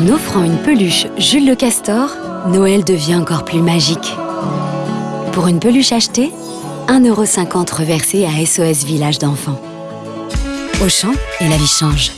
En offrant une peluche Jules le Castor, Noël devient encore plus magique. Pour une peluche achetée, 1,50€ reversé à SOS Village d'enfants. Auchan et la vie change.